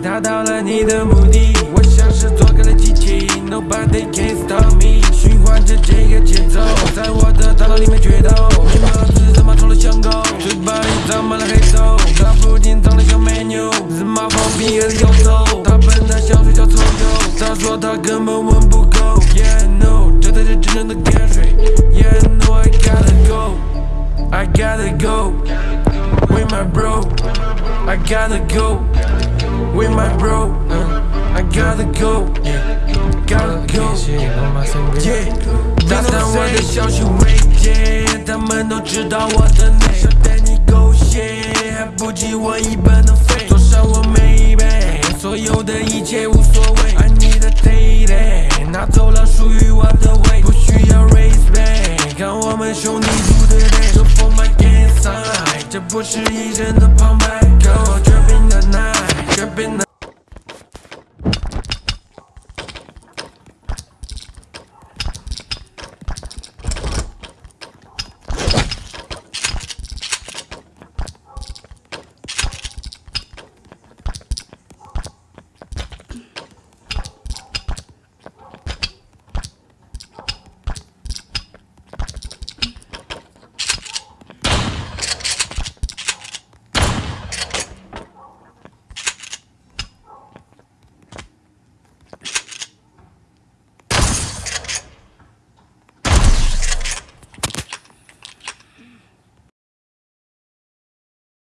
达到了你的目的。我像是做个了机器，Nobody can stop me，循环着这个节奏，在我的大脑里面决斗。你脑子他妈臭了香狗，嘴巴里长满了黑头，他不仅长得像美妞，日妈放屁也是摇头。他笨的像睡觉臭鼬，他说他根本闻不够。Yeah no，这才是真正的汗水。Yeah no I gotta go，I gotta go。with my bro. I gotta go with my bro. Uh, I gotta go, gotta go. Yeah，打散我的消息未接，他们都知道我的内，想带你狗血，还不及我一半的肺。坐上我每一杯，所有的一切无所谓。爱你的 day，拿走了属于我的胃，不需要 raise back，看我们兄弟组的队，这 for my gang sign，这不是一人的旁白。 been